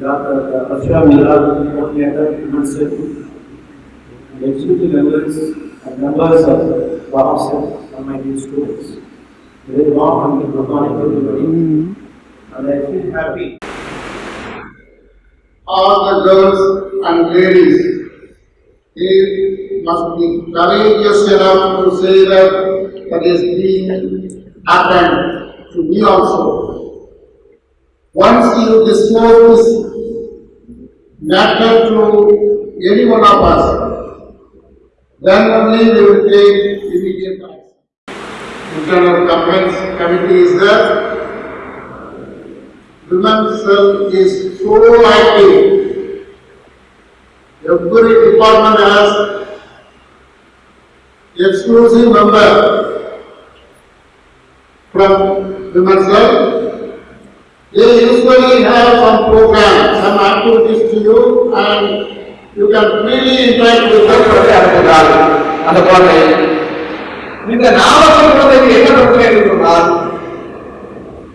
Dr. Ashra Mira, coordinator, Mansit, and executive members and members of Ramsey and my dear students. Very warm and good morning to everybody. And I feel happy all the girls and ladies, he must be courageous enough to say that that is being happened to me also. Once you disclose this matter to any one of us, then only they will take immediate action. Internal complaints committee is there, Women's cell is so active. Every department has exclusive member from women's cell. They usually have some program, some activities to you and you can freely interact with them. அந்த குழந்தை இந்த நாமக்கல் குழந்தைக்கு என்ன பிரச்சனை என்று சொன்னால்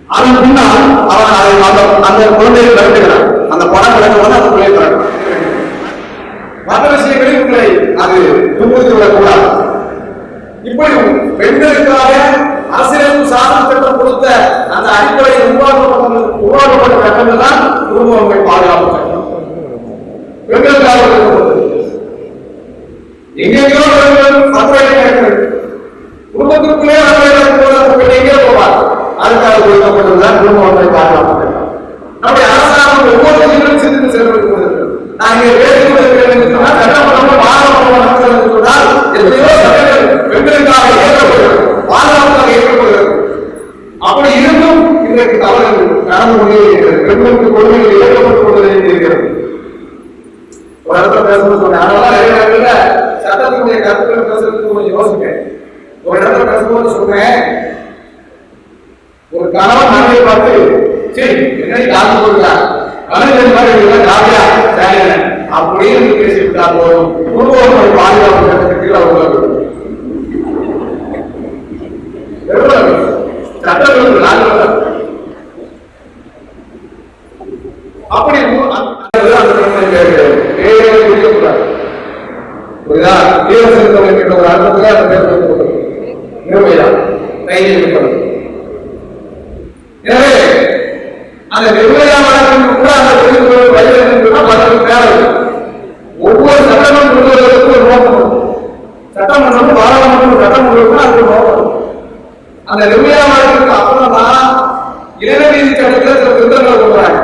அதன் பின்னால் அவன் அந்த அந்த குழந்தையை விரட்டுகிறான் அந்த படம் விளக்கும்போது அந்த பிள்ளையை விரட்டுறான் மற்ற விஷயங்களில் உங்களை அது துன்புறுத்தி விடக்கூடாது இப்படி பெண்களுக்காக அரசியலமைப்பு சாசன சட்டம் கொடுத்த அந்த அடிப்படையில் உருவாக்கப்பட்ட உருவாக்கப்பட்ட சட்டங்கள் தான் குடும்பங்கள் பாதுகாப்பு சட்டம் பெண்களுக்காக எங்கெங்கோ சத்துரையை கேட்கிறது குடும்பத்திற்குள்ளே அவர்களை போவார். அதுக்காக பாதுகாப்பு சட்டம் நம்முடைய அரசாங்கம் ஒவ்வொரு விஷயங்களும் சிந்தித்து செயல்பட்டு கொண்டிருக்கிறது. நான் இங்கே பேசிக் கொண்டிருக்கிறேன் சட்டமன்றம் பாராளுமன்றம் நடக்கிறது சொன்னால் எத்தனையோ சட்டங்கள் பெண்களுக்காக அப்படி இருந்தும் இன்றைக்கு தவறுகள் நடந்து கொண்டே இருக்கிறது பெண்களுக்கு கொடுமைகள் இயக்கப்பட்டுக் கொண்டே இருக்கிறது ஒரு இடத்துல பேசணும்னு சொன்னேன் அதனால சட்டத்தினுடைய கருத்துக்கள் பேசுறதுக்கு கொஞ்சம் யோசிப்பேன் ஒரு இடத்துல பேசும்போது சொன்னேன் ஒரு கணவன் பார்த்து சரி என்னை காத்து கொடுத்தார் மாதிரி ஜாலியா அப்படின்னு பேசிவிட்டா போதும் குடும்பம் பாதுகாப்பு சட்டத்துக்கு அவங்க சட்டங்களுக்கு நாங்கள் அப்படி உ- அந்த அந்த பிரச்சனை பேரே குறிக்கக்கூடாது புரியுதா தீவிர செலுத்த என்கின்ற ஒரு அர்த்தத்துல அந்த பேர் வைக்கப்பட்டது நிர்மையா கையில் இருப்பது எனவே அந்த நிர்மையா வழக்கில் கூட அந்த தொழில்நுட்ப வயதில் இருக்குன்னா தேவை ஒவ்வொரு சட்டமும் கொள்வதற்கு ஒரு நோக்கம் சட்டமன்றம் பாராளுமன்றம் சட்டம் அதுக்கு நோக்கம் அந்த நிர்மையா வழக்கிற்கு அப்புறம் தான் இளநீதி சட்டத்தில் சில திருத்தங்களை கொடுக்குறாங்க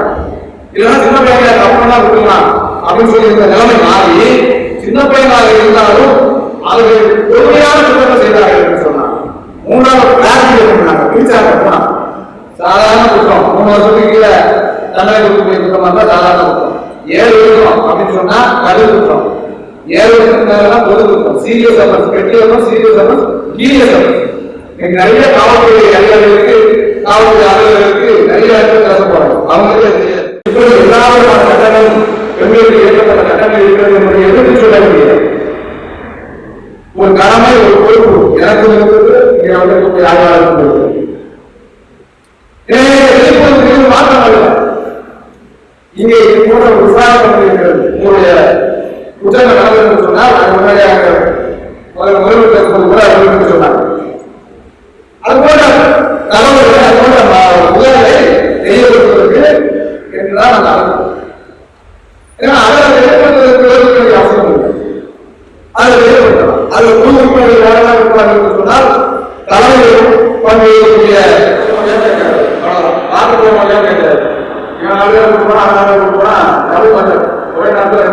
இல்லைன்னா சின்ன பையனா கவனம் தான் விட்டுலாம் அப்படின்னு சொல்லி இந்த நிலைமை மாறி சின்ன பையனாக இருந்தாலும் அவர்கள் பொறுமையான குற்றத்தை செய்தார்கள் என்று சொன்னாங்க. மூணாவது கிளாஸ் பண்ணாங்க பிரிச்சாங்க. போனா சாதாரண குற்றம். மூணு வருஷத்துக்கு கீழே தண்டனை கொடுக்கக்கூடிய குற்றமா இருந்தா சாதாரண குற்றம். ஏழு வருஷம் அப்படின்னு சொன்னா கடு குற்றம். ஏழு வருஷத்துக்கு மேலாம் பொது குற்றம். சீரியஸ் அஃபன்ஸ் கெட்டி offence serious offence serious offence இன்னைக்கு நிறைய காவல்துறை அதிகாரிகளுக்கு காவல்துறை அலுவலர்களுக்கு நிறைய இடத்துல பேச போறாங்க அவங்களுக்கே தெரியாது. இப்படி எல்லா விதமான சட்டங்களும் பெண்களுக்கு ஏற்பட்ட சட்டங்கள் இருக்கிறது என்பதை எதிர்த்து சொல்ல முடியாது. ஒரு கடமை ஒரு பொறுப்பு. எனக்கு இருக்கிறது இங்கே வந்திருக்கக்கூடிய யாராக இருக்கிறது மாற்றம் இங்கே இது போன்ற உங்களுடைய குற்றங்கள் சொன்னால் முன்னாடியாக முதல் முதல்வர் கூட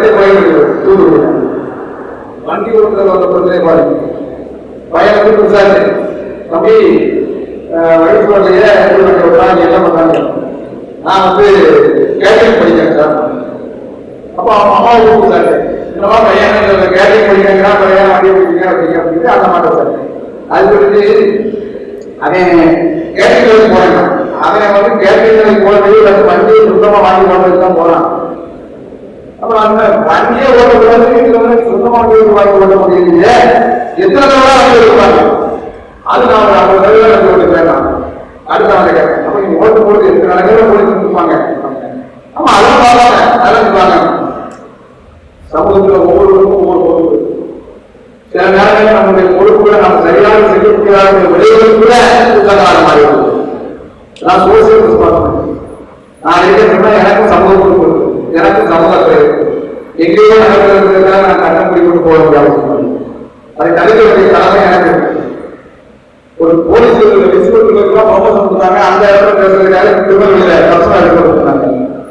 ரெண்டே கோயில் தூது வண்டி ஓட்டுறது ஒரு பிரச்சனை பாருங்க. பையன் வந்து புதுசாரு தம்பி வயசு வரலையே என்ன பண்றாங்க? நான் வந்து கேட்டரிங் படிக்கிறேன் சார். அப்போ அவன் அம்மா கூப்பிட்டாரு என்னவா பையன் கேட்டரிங் படிக்கிறான் பையன் வண்டி படிக்கிறேன் அப்படிங்க அப்படின்னு அந்த மாதிரி சார். அது குறித்து அவன் கேட்டரிங் போறான். அவன் வந்து கேட்டரிங் போறது அந்த வண்டியை சுத்தமா வாங்கி போனதுக்கு தான் போறான். அப்புறம் அந்த வண்டியை ஓட்டக்கூடாது வீட்டுல வந்து சொந்தமா வீடு வாங்கி ஓட்ட முடியலையே. எத்தனை தடவை அவங்க இருப்பாங்க அது நான் ஒரு ஐம்பது சதவீதம் வேண்டாம் அடுத்த நாள் கேட்பேன். அப்ப நீங்க ஓட்டு போட்டு எத்தனை நாளைக்கு போலீஸ் கொடுப்பாங்க. ஆமா அதெல்லாம் பார்ப்பாங்க. அதெல்லாம் இருப்பாங்க சமூகத்துல ஒவ்வொருவருக்கும் ஒவ்வொரு பொறுப்பு. சில நேரங்களில் நம்முடைய பொறுப்புகளை நம்ம சரியாக செய்ய முடியாத விளைவுகள் கூட குற்றக்கார மாதிரி நான் சோசியல் நான் இருக்கிறேன்னா எனக்கும் சமூக பொறுப்பு. எனக்கு எனக்கும் சமூகத்தில் இருக்கு எங்கேயோ நடக்கிறதுக்காக நான் கண்ணம் பிடிக்கிட்டு போக முடியாது அதை தடுக்க வேண்டிய கடமை எனக்கு ஒரு போலீஸ் இன்ஸ்பெக்டருக்குலாம் ப்ரொமோஷன் கொடுத்தாங்க. அந்த இடத்துல பேசுறதுக்காக திருநெல்வேலியில பர்சனல் எடுத்து கொடுத்தாங்க.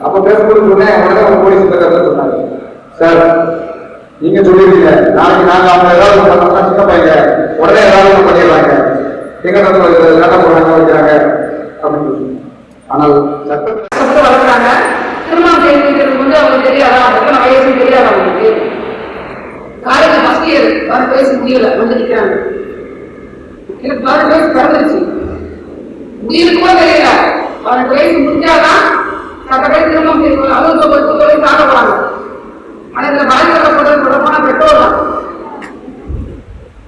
அப்ப பேசக்கூடிய சொன்னேன். உடனே ஒரு போலீஸ் கருத்து சொன்னாங்க. சார் நீங்க சொல்லிருக்கீங்க. நாளைக்கு நாங்க அவங்க ஏதாவது பண்ணோம்னா சின்ன பையன். உடனே ஏதாவது பண்ணிடுறாங்க எங்க நடந்து சட்டம் போடுறாங்க வைக்கிறாங்க. அப்படின்னு சொல்லி ஆனால் சட்டம் கஷ்டப்பட்டு வளர்க்குறாங்க திருமணம் செய்து வைக்கிறது அவங்களுக்கு தெரியாதா? எத்தனை வயசு தெரியாதா அவங்களுக்கு காலேஜ் ஃபர்ஸ்ட் இயர் பதினெட்டு வயசு முடியல. வந்து நிற்கிறாங்க எனக்கு பதினெட்டு வயசு பிறந்துருச்சு. முடியுது கூட தெரியல. பதினெட்டு வயசு முடிஞ்சாதான் சட்டப்படி திருமணம் செய்து அதுவும் இப்போ முப்பது வயசு ஆக போறாங்க. ஆனா இதுல பாதிக்கப்பட்டது தொடர்பான பெற்றோர் தான்.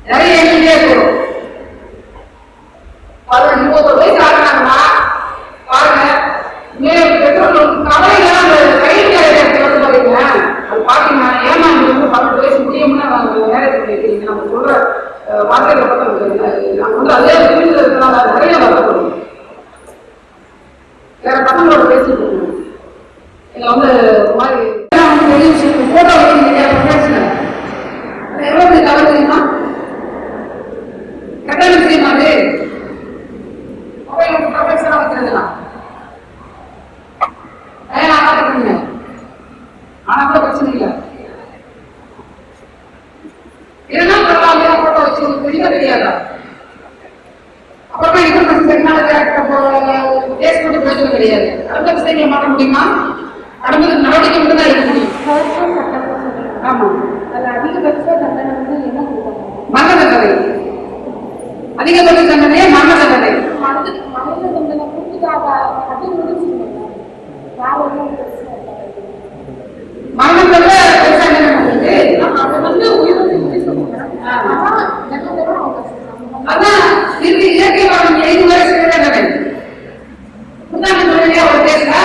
நிறைய எண்ணிக்கையே இருக்கும். பதினெட்டு முப்பது வயசு ஆகுறாங்கன்னா பாருங்க மேலும் பெற்றோர்களுக்கு கவலையில அந்த கையில் வந்து பாருங்க அது பாத்தீங்கன்னா ஏமா நீங்க வந்து பன்னெண்டு வயசு முடியும்னு நாங்க நேரத்துக்கு கேட்குறீங்க நம்ம சொல்ற அஹ், வார்த்தைகளை பார்த்தா நாங்க வந்து அதே வீட்டில் இருக்கிறனால நிறைய வருத்தப்படும் வேற பசங்களோட பேசிட்டு இருக்கோம் எங்களை வந்து ஒரு மாதிரி எல்லாம் வந்து பெரிய விஷயம் போட்டோ வைக்கிறீங்க ப்ரொஃபஷனல் எவ்வளவு பெரிய கவலை தெரியுமா கட்டணம் தெரியுமா அது மொபைல் ப்ரொஃபஷனலாக வைக்கிறதுலாம் ஏன் ஆகாதுங்க ஆனா கூட பிரச்சனை இல்லை இல்லைன்னா பரவாயில்ல போட்டோ வச்சு உங்களுக்கு தெரிய தெரியாதா அப்புறமா இன்ஃபர்மேஷன் டெக்னாலஜி கேஸ் போட்டு பிரயோஜனம் கிடையாது அடுத்த விஷயங்களை மாற்ற முடியுமா அடுத்தது நடவடிக்கை மட்டும் தான் எடுக்க முடியும். ஆமா. அதிகபட்ச தண்டனை வந்து என்ன மரண தண்டனை. அதிகபட்ச தண்டனையே மரண தண்டனை. மனித மனித தண்டனை கொடுத்துட்டு அது ஒன்றும் பிரச்சனை இல்லை மரணத்தோட பெருசா என்ன பண்ணுறது அது வந்து உயிருக்கு ஆனா தண்டனை அவங்க அதான் இது இயற்கை மரணம் ஐந்து வரை சிறை தண்டனை முன்னாடி சொன்னீங்க ஒரு கேஸ்ல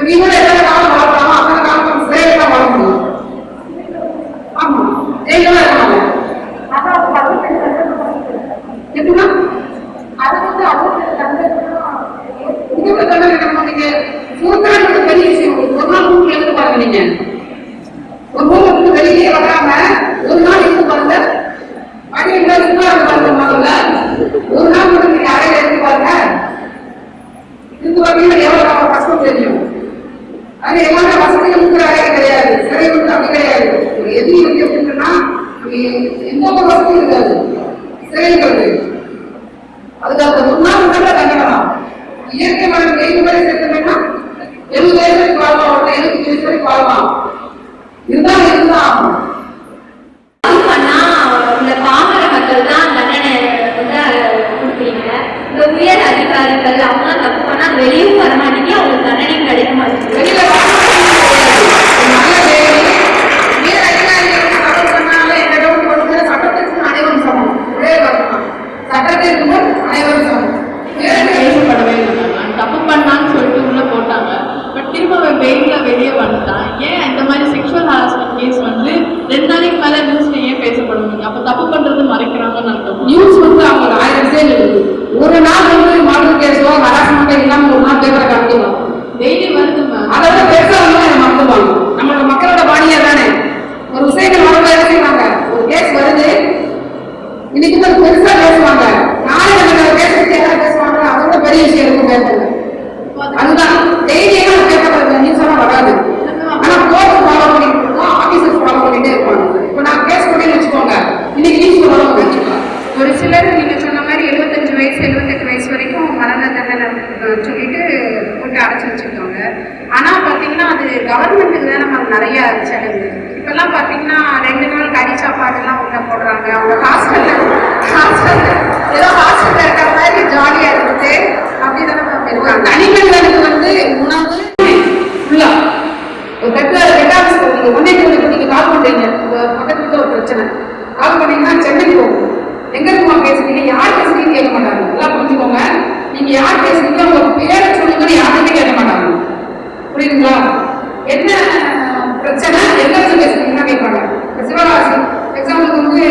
நீ கூட எத்தனை காலம் வாழலாமா அத்தனை காலம் சிறையில் தான் வாழ முடியும் ஆமா ஜெயில தான் இருக்காங்க அதான் அது அறுபத்தெட்டு தண்டனை பண்ணிக்கிறேன் எப்படின்னா அது வந்து அறுபத்தெட்டு தண்டனை இதுக்கு தண்டனை என்ன பண்ணீங்க சூத்திரங்கிறது பெரிய விஷயம் ஒரு நாள் ரூம்ல இருந்து ஒரு இருந்து வெளியே வராம ஒரு நாள் இருந்து பாருங்க மணி இருந்தா பாருங்க முதல்ல ஒரு நாள் மட்டும் நீங்க அறையில இருந்து பாருங்க இருந்து பாத்தீங்கன்னா எவ்வளவு நம்ம கஷ்டம் தெரியும். ஆனா எல்லாமே வசதிகள் இருக்கிற அறை கிடையாது. சிறை வந்து அப்படி கிடையாது. ஒரு எதிரி எப்படின்னா எந்த ஒரு வசதியும் இருக்காது. சிறைங்கிறது அதுக்கு அந்த முன்னாள் எழுபத்தி இருந்தாலும் இருந்தா ஆகும் அது பண்ணா இந்த பாமர மக்கள் தான் தண்டனை வந்து கொடுப்பீங்க இந்த உயர் அதிகாரிகள் அவங்க தப்பு பண்ணா வெளியும் வர மாட்டேங்க அவங்களுக்கு தண்டனையும் கிடைக்க மாட்டேங்குது வெளியில வாழலாம் கிடையாது. ஒரு நல்ல வேலை உயர் அதிகாரிகள் தப்பு பண்ணாலே என்ன டவுட் வருது சட்டத்திற்கு அனைவரும் சமம் ஒரே வார்த்தை தான். சட்டத்திற்கு முன் அனைவரும் சமம் உயர் அதிகாரி பேசப்படவே இல்லை தப்பு பண்ணான்னு சொல்லிட்டு உள்ள போட்டாங்க பட் திரும்ப அவன் வெயில வெளியே வந்துட்டான் ஏன் இந்த மாதிரி செக்ஷுவல் ஹராஸ்மெண்ட் கேஸ் வந்து ரெண்டு நாளைக்கு மேல நியூஸ்ல ஏன் பேசப்படுவீங்க அப்ப தப்பு பண்றது மறைக்கிறாங்கன்னு அர்த்தம் நியூஸ் வந்து அவங்க ஆயிரம் சேல் இருக்குது ஒரு நாள் வந்து மர்டர் கேஸோ ஹராஸ்மெண்ட்டோ இல்லாம ஒரு நாள் பேப்பரை காமிக்கலாம் டெய்லி வருது மேம் அதை விட பெருசா வந்து அதை மறந்துடுவாங்க நம்மளோட மக்களோட பாணியா தானே ஒரு விஷயங்கள் வரும்போது என்ன செய்வாங்க ஒரு கேஸ் வருது இன்னைக்கு வந்து பெருசா பேசுவாங்க நாளைக்கு நம்ம கேஸ் பத்தி யாராவது பேசுவாங்க அதை விட பெரிய விஷயம் இருக்கும் பேப்பர்ல அதுதான் டெய்லி எல்லாம் பேப்பர் நியூஸ் எல்லாம் வராது ஆனா கோர்ட் ஃபாலோ பண்ணிட்டு இருக்கோம் ஆபீசர்ஸ் ஃபாலோ பண்ணிட்டே இருப்பாங்க இப்போ நான் கேஸ் பண்ணேன்னு வச்சுக்கோங்க இன்னைக்கு நியூஸ் வரும் கண்டிப்பா ஒரு சிலர் நீங்க சொன்ன மாதிரி எழுபத்தஞ்சு வயசு எழுபத்தெட்டு வயசு வரைக்கும் மரண தண்டனை அஹ், சொல்லிட்டு போட்டு அடைச்சு வச்சிருக்காங்க ஆனா பாத்தீங்கன்னா அது கவர்மெண்ட்டுக்கு தான் நம்ம நிறைய செலவு. இப்பெல்லாம் பார்த்தீங்கன்னா ரெண்டு நாள் கறி சாப்பாடு எல்லாம் உள்ள போடுறாங்க. அவங்க ஹாஸ்டல்ல ஹாஸ்டல்ல ஏதோ ஹாஸ்டல்ல இருக்கிற மாதிரி ஜாலியா இருக்குது அப்படிதானே மேம் இருக்காங்க தனிமனிதனுக்கு வந்து உணவு ஃபுல்லா ஒரு பெட்ட பெட்டாஸ் நீங்க ஒன்னே டூலுக்கு நீங்க கால் பண்றீங்க உங்க பக்கத்துல ஒரு பிரச்சனை கால் பண்ணீங்கன்னா சென்னைக்கு போகும் எங்க இருக்குமா பேசுறீங்க யார் பேசுறீங்க உங்க பேரை சொல்லுங்கன்னு யாருமே கேட்க மாட்டாங்க புரியுதுங்களா என்ன பிரச்சனை எங்க இருந்து பேசுறீங்கன்னா கேட்பாங்க இப்ப சிவகாசி எக்ஸாம்பிளுக்கு வந்து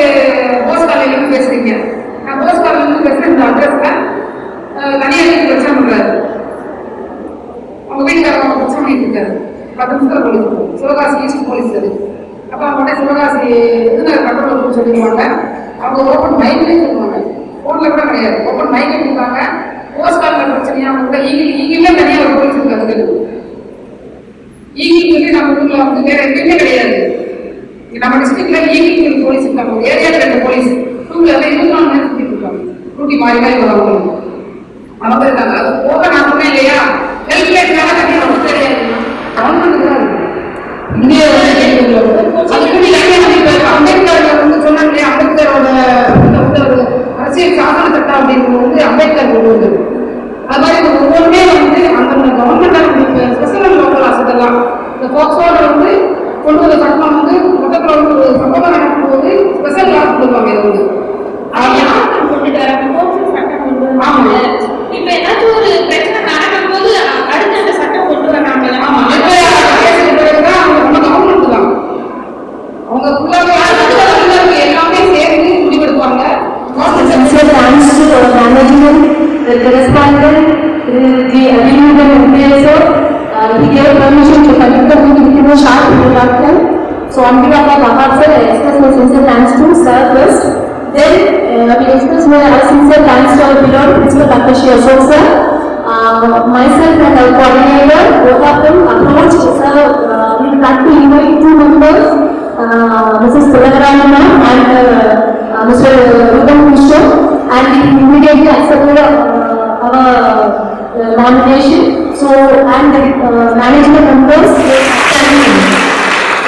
போஸ் காலையில இருந்து பேசுறீங்க நான் போஸ்ட் காலையில பேசுகிறேன் பேசுறேன் இந்த அட்ரஸ்ல தனியாக பிரச்சனை பண்றாரு அவங்க வீட்டுக்காரங்க அவங்க பிரச்சனை பண்ணிட்டு இருக்காரு. பத்து நிமிஷத்தில் போலீஸ் சிவகாசி ஈஸ்ட் போலீஸ் அது. அப்போ அவங்க சிவகாசி விருதுநகர் கண்ட்ரோல் ரூம் சொல்லிடுவாங்க அவங்க ஓப்பன் மைண்ட்லேயே சொல்லுவாங்க. ஃபோனில் கூட கிடையாது. ஓப்பன் மைக்ல கொடுப்பாங்க போஸ்ட் கார்டில் பிரச்சனையா அவங்க ஈகில் ஈகிலே தனியாக ஒரு போலீஸ் இருக்காது ஈகில் வந்து நம்ம ஊரில் வந்து வேற எங்கேயுமே கிடையாது. நம்ம டிஸ்ட்ரிக்ட்ல ஈகில் போலீஸ் இருக்காங்க. ஏரியாவில் ரெண்டு போலீஸ் டூ வீலர்ல இருபத்தி நாலு நேரம் சுத்திட்டு இருக்காங்க டூட்டி மாறி மாறி வருவாங்க அவங்க இருக்காங்க. அது போக சொன்னேன் இல்லையா? ஹெல்ப் லைன் வேலை கட்டி நமக்கு தெரியாது கவர்மெண்ட் தான் இருக்கு. இந்திய அம்பேத்கர் வந்து சொன்னாங்க இல்லையா? அம்பேத்கரோட ஒரு அரசியல் சாசன சட்டம் அப்படிங்கிறது வந்து அம்பேத்கர் கொண்டு வந்தது. அது மாதிரி ஒவ்வொருமே வந்து அந்தந்த கவர்மெண்ட் ஸ்பெஷல் லோக்கல் அசட்டெல்லாம் இந்த போக்சோட வந்து கொண்டு வந்த சட்டம் வந்து மொத்தத்தில் வந்து ஒரு சம்பவம் நடக்கும்போது ஸ்பெஷல் கிளாஸ் கொடுப்பாங்க இது வந்து. On behalf of Ahad sir, express my sincere thanks to sir first. Then uh, we express my sincere thanks to our beloved Principal Takashi Ashok sir. Uh, myself and our coordinator, both of them approached sir, uh, we like to invite two members, uh, Mrs. Tilagarani and uh, uh, Mr. Rudam Kishore and he immediately accepted uh, our uh, nomination. So, and the uh, management members, they